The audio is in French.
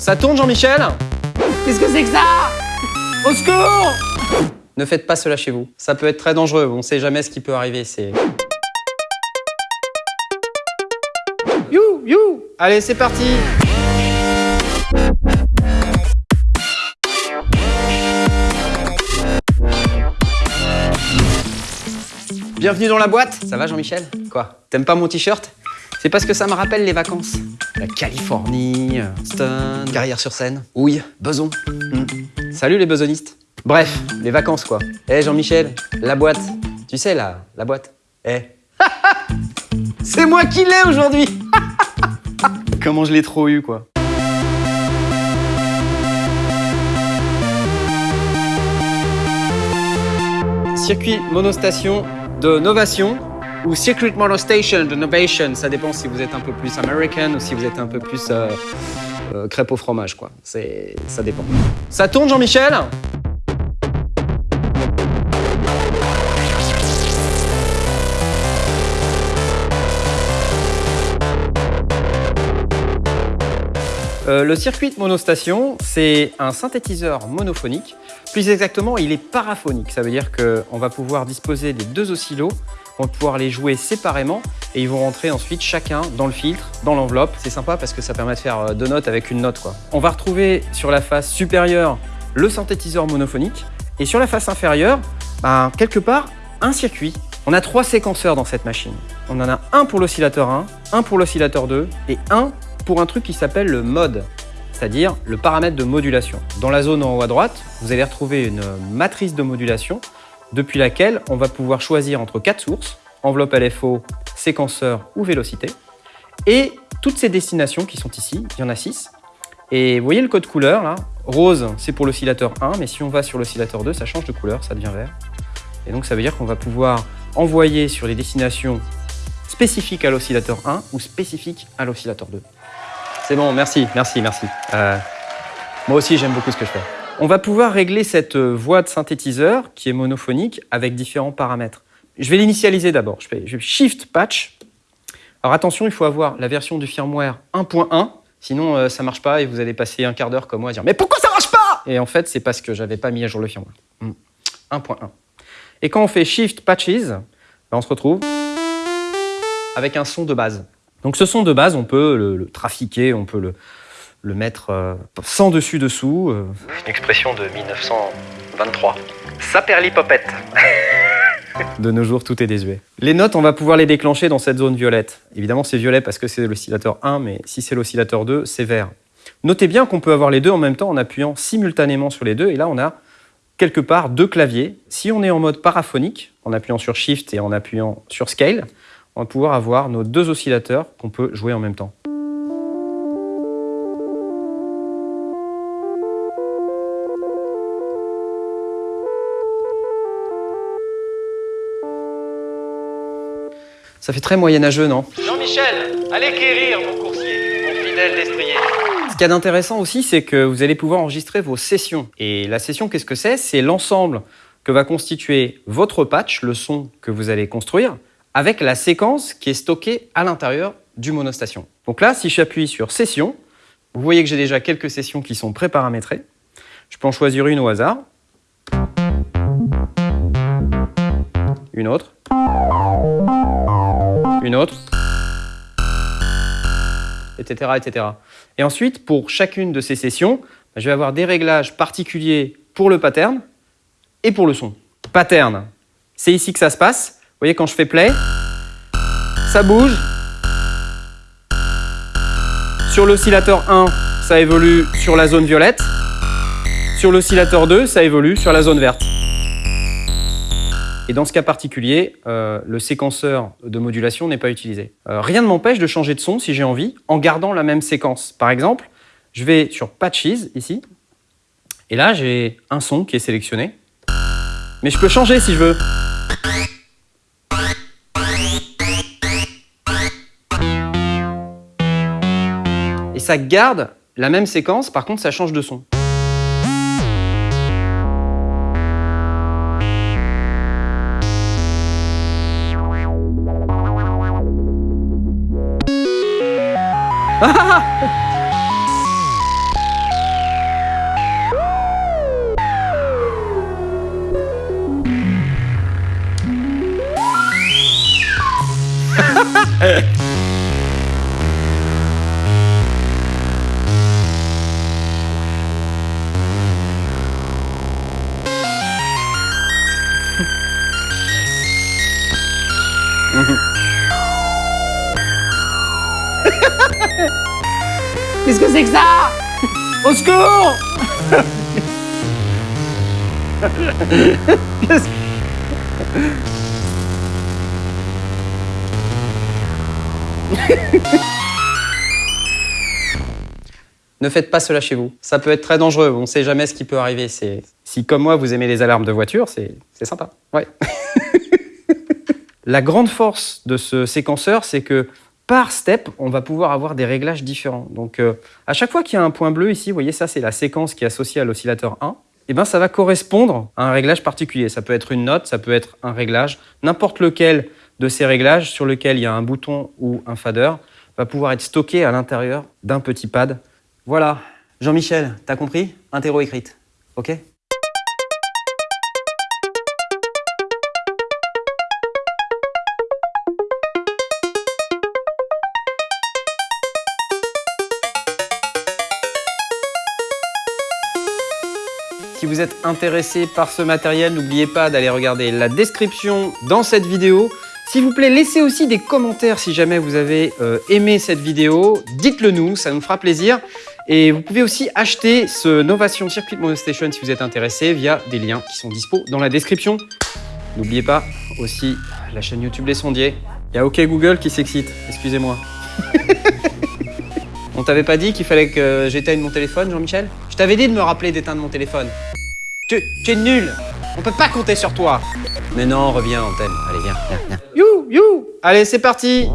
Ça tourne, Jean-Michel Qu'est-ce que c'est que ça Au secours Ne faites pas cela chez vous. Ça peut être très dangereux. On ne sait jamais ce qui peut arriver. C'est. You, you Allez, c'est parti Bienvenue dans la boîte Ça va Jean-Michel? Quoi? T'aimes pas mon t-shirt? C'est parce que ça me rappelle les vacances. La Californie, Stone, carrière sur scène, houille, beson. Hmm. Salut les besonistes Bref, les vacances quoi. Eh Jean-Michel, la boîte. Tu sais la, la boîte Eh C'est moi qui l'ai aujourd'hui Comment je l'ai trop eu quoi. Circuit monostation de Novation ou Circuit Monostation de Novation. Ça dépend si vous êtes un peu plus American ou si vous êtes un peu plus euh, euh, crêpe au fromage quoi. C'est, ça dépend. Ça tourne Jean-Michel? Euh, le circuit monostation, c'est un synthétiseur monophonique. Plus exactement, il est paraphonique. Ça veut dire qu'on va pouvoir disposer des deux oscillos, on va pouvoir les jouer séparément et ils vont rentrer ensuite chacun dans le filtre, dans l'enveloppe. C'est sympa parce que ça permet de faire euh, deux notes avec une note. On va retrouver sur la face supérieure le synthétiseur monophonique et sur la face inférieure, ben, quelque part, un circuit. On a trois séquenceurs dans cette machine. On en a un pour l'oscillateur 1, un pour l'oscillateur 2 et un pour un truc qui s'appelle le mode, c'est-à-dire le paramètre de modulation. Dans la zone en haut à droite, vous allez retrouver une matrice de modulation depuis laquelle on va pouvoir choisir entre quatre sources, enveloppe LFO, séquenceur ou vélocité, et toutes ces destinations qui sont ici, il y en a 6. Et vous voyez le code couleur là? Rose, c'est pour l'oscillateur 1, mais si on va sur l'oscillateur 2, ça change de couleur, ça devient vert. Et donc ça veut dire qu'on va pouvoir envoyer sur les destinations spécifiques à l'oscillateur 1 ou spécifiques à l'oscillateur 2. C'est bon, merci, merci, merci. Euh, moi aussi, j'aime beaucoup ce que je fais. On va pouvoir régler cette euh, voix de synthétiseur qui est monophonique avec différents paramètres. Je vais l'initialiser d'abord. Je fais Shift Patch. Alors attention, il faut avoir la version du firmware 1.1, sinon euh, ça marche pas et vous allez passer un quart d'heure comme moi à dire mais pourquoi ça marche pas? Et en fait, c'est parce que j'avais pas mis à jour le firmware. 1.1. Et quand on fait Shift Patches, ben, on se retrouve avec un son de base. Donc ce son de base, on peut le trafiquer, on peut le, le mettre euh, sans dessus dessous. Euh. Une expression de 1923. Saperlipopette. De nos jours, tout est désuet. Les notes, on va pouvoir les déclencher dans cette zone violette. Évidemment, c'est violet parce que c'est l'oscillateur 1, mais si c'est l'oscillateur 2, c'est vert. Notez bien qu'on peut avoir les deux en même temps en appuyant simultanément sur les deux. Et là, on a quelque part deux claviers. Si on est en mode paraphonique, en appuyant sur Shift et en appuyant sur Scale, on va pouvoir avoir nos deux oscillateurs qu'on peut jouer en même temps. Ça fait très moyenâgeux, non Jean-Michel, allez quérir mon coursier, mon fidèle destrier. Ce qu'il y a d'intéressant aussi, c'est que vous allez pouvoir enregistrer vos sessions. Et la session, qu'est-ce que c'est? C'est l'ensemble que va constituer votre patch, le son que vous allez construire, avec la séquence qui est stockée à l'intérieur du monostation. Donc là, si j'appuie sur Session, vous voyez que j'ai déjà quelques sessions qui sont pré-paramétrées. Je peux en choisir une au hasard. Une autre. Une autre. Etc. etc. Et ensuite, pour chacune de ces sessions, je vais avoir des réglages particuliers pour le pattern et pour le son. Pattern, c'est ici que ça se passe. Vous voyez, quand je fais play, ça bouge. Sur l'oscillateur 1, ça évolue sur la zone violette. Sur l'oscillateur 2, ça évolue sur la zone verte. Et dans ce cas particulier, euh, le séquenceur de modulation n'est pas utilisé. Euh, rien ne m'empêche de changer de son si j'ai envie, en gardant la même séquence. Par exemple, je vais sur Patches, ici, et là j'ai un son qui est sélectionné. Mais je peux changer si je veux. Et ça garde la même séquence, par contre ça change de son. Ha ha ha! Qu'est-ce que c'est que ça Au secours Ne faites pas cela chez vous. Ça peut être très dangereux. On ne sait jamais ce qui peut arriver. C'est si comme moi vous aimez les alarmes de voiture, c'est c'est sympa. Ouais. La grande force de ce séquenceur, c'est que par step, on va pouvoir avoir des réglages différents. Donc, euh, à chaque fois qu'il y a un point bleu ici, vous voyez, ça, c'est la séquence qui est associée à l'oscillateur 1. Et ben, ça va correspondre à un réglage particulier. Ça peut être une note, ça peut être un réglage. N'importe lequel de ces réglages sur lequel il y a un bouton ou un fader va pouvoir être stocké à l'intérieur d'un petit pad. Voilà. Jean-Michel, t'as compris? Interro écrite. OK? Vous êtes intéressé par ce matériel, n'oubliez pas d'aller regarder la description dans cette vidéo. S'il vous plaît, laissez aussi des commentaires si jamais vous avez euh, aimé cette vidéo. Dites-le nous, ça nous fera plaisir. Et vous pouvez aussi acheter ce Novation Circuit Monostation si vous êtes intéressé via des liens qui sont dispo dans la description. N'oubliez pas aussi la chaîne YouTube Les Sondiers. Il y a OK Google qui s'excite, excusez-moi. On t'avait pas dit qu'il fallait que j'éteigne mon téléphone, Jean-Michel? Je t'avais dit de me rappeler d'éteindre mon téléphone. Tu, tu es nul On peut pas compter sur toi Mais non, reviens, on t'aime. Allez, viens, viens, viens. You, you Allez, c'est parti